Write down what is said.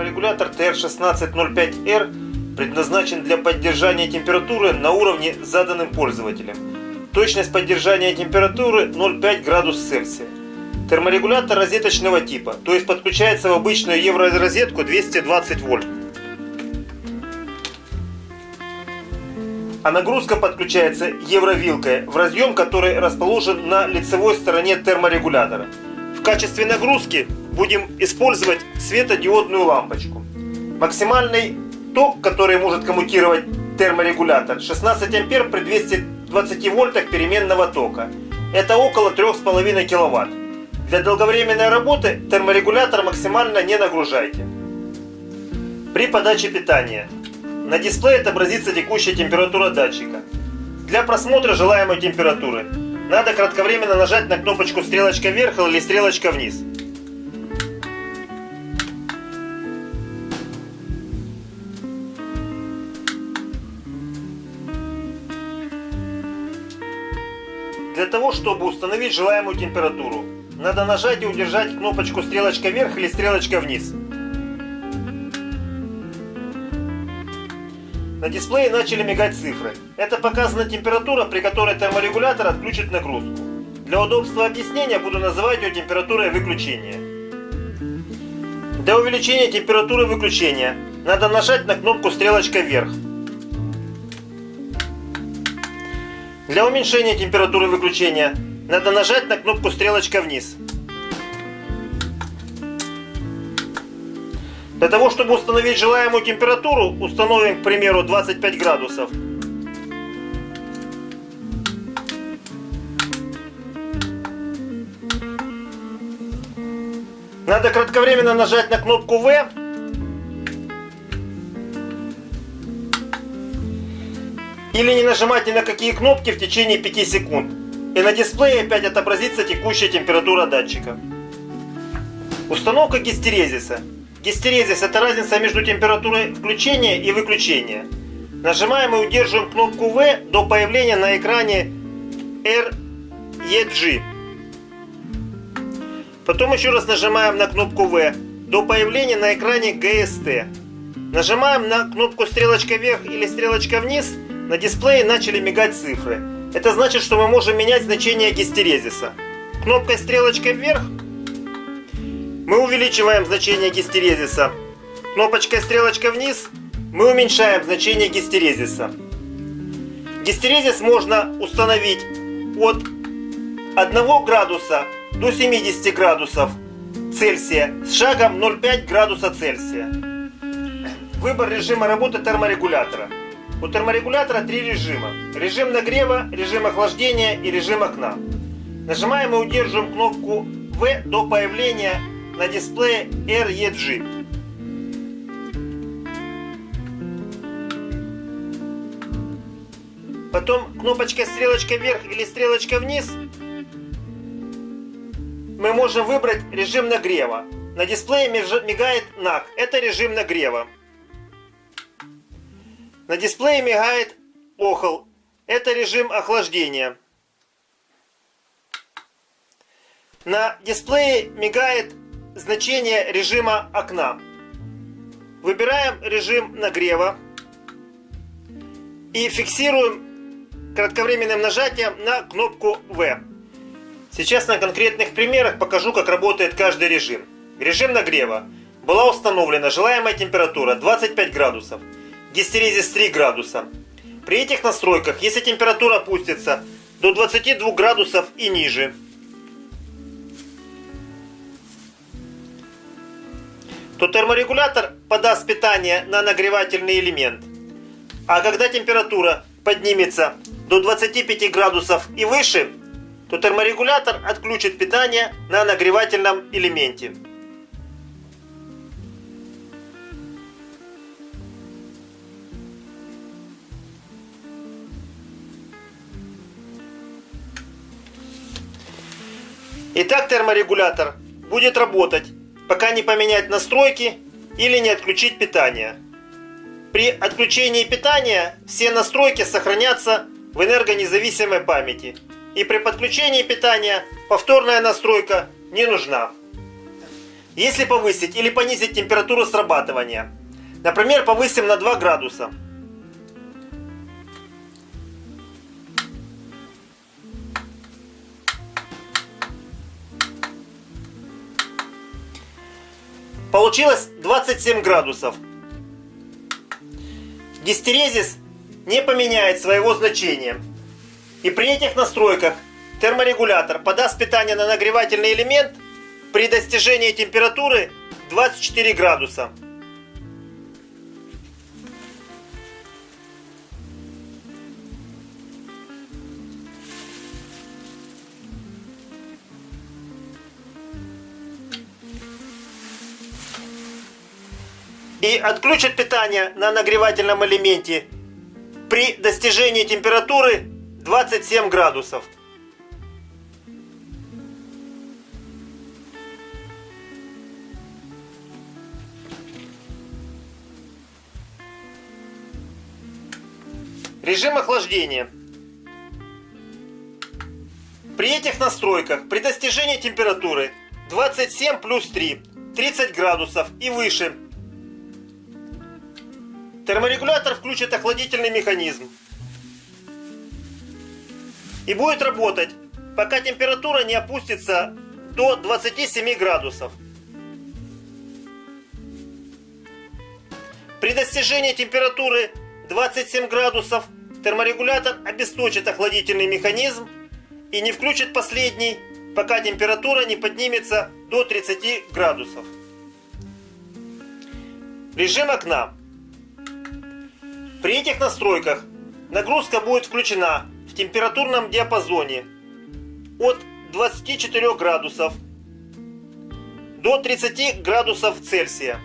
Терморегулятор TR1605R предназначен для поддержания температуры на уровне заданным пользователем. Точность поддержания температуры 0,5 градус Цельсия. Терморегулятор розеточного типа, то есть подключается в обычную евророзетку 220 вольт. А нагрузка подключается евровилкой в разъем, который расположен на лицевой стороне терморегулятора. В качестве нагрузки будем использовать светодиодную лампочку. Максимальный ток, который может коммутировать терморегулятор 16 ампер при 220 вольтах переменного тока. Это около 3,5 киловатт. Для долговременной работы терморегулятор максимально не нагружайте. При подаче питания на дисплее отобразится текущая температура датчика. Для просмотра желаемой температуры надо кратковременно нажать на кнопочку стрелочка вверх или стрелочка вниз. Чтобы установить желаемую температуру, надо нажать и удержать кнопочку стрелочка вверх или стрелочка вниз. На дисплее начали мигать цифры. Это показана температура, при которой терморегулятор отключит нагрузку. Для удобства объяснения буду называть ее температурой выключения. Для увеличения температуры выключения надо нажать на кнопку стрелочка вверх. Для уменьшения температуры выключения надо нажать на кнопку стрелочка вниз. Для того, чтобы установить желаемую температуру, установим, к примеру, 25 градусов. Надо кратковременно нажать на кнопку V. Или не нажимать ни на какие кнопки в течение 5 секунд. И на дисплее опять отобразится текущая температура датчика. Установка гистерезиса. Гистерезис – это разница между температурой включения и выключения. Нажимаем и удерживаем кнопку V до появления на экране REG. Потом еще раз нажимаем на кнопку V до появления на экране GST. Нажимаем на кнопку стрелочка вверх или стрелочка вниз, на дисплее начали мигать цифры. Это значит, что мы можем менять значение гистерезиса. Кнопкой стрелочкой вверх мы увеличиваем значение гистерезиса. Кнопочкой стрелочка вниз мы уменьшаем значение гистерезиса. Гистерезис можно установить от 1 градуса до 70 градусов Цельсия с шагом 0,5 градуса Цельсия. Выбор режима работы терморегулятора. У терморегулятора три режима. Режим нагрева, режим охлаждения и режим окна. Нажимаем и удерживаем кнопку V до появления на дисплее REG. Потом кнопочка стрелочка вверх или стрелочка вниз. Мы можем выбрать режим нагрева. На дисплее мигает NAC. Это режим нагрева. На дисплее мигает охол. Это режим охлаждения. На дисплее мигает значение режима окна. Выбираем режим нагрева и фиксируем кратковременным нажатием на кнопку V. Сейчас на конкретных примерах покажу, как работает каждый режим. Режим нагрева. Была установлена желаемая температура 25 градусов. Гистерезис 3 градуса. При этих настройках, если температура опустится до 22 градусов и ниже, то терморегулятор подаст питание на нагревательный элемент. А когда температура поднимется до 25 градусов и выше, то терморегулятор отключит питание на нагревательном элементе. Итак, терморегулятор будет работать пока не поменять настройки или не отключить питание. При отключении питания все настройки сохранятся в энергонезависимой памяти. И при подключении питания повторная настройка не нужна. если повысить или понизить температуру срабатывания. Например, повысим на 2 градуса. Получилось 27 градусов. Гистерезис не поменяет своего значения. И при этих настройках терморегулятор подаст питание на нагревательный элемент при достижении температуры 24 градуса. И отключат питание на нагревательном элементе при достижении температуры 27 градусов. Режим охлаждения. При этих настройках при достижении температуры 27 плюс 3, 30 градусов и выше Терморегулятор включит охладительный механизм. И будет работать, пока температура не опустится до 27 градусов. При достижении температуры 27 градусов терморегулятор обесточит охладительный механизм и не включит последний, пока температура не поднимется до 30 градусов. Режим окна. При этих настройках нагрузка будет включена в температурном диапазоне от 24 градусов до 30 градусов Цельсия.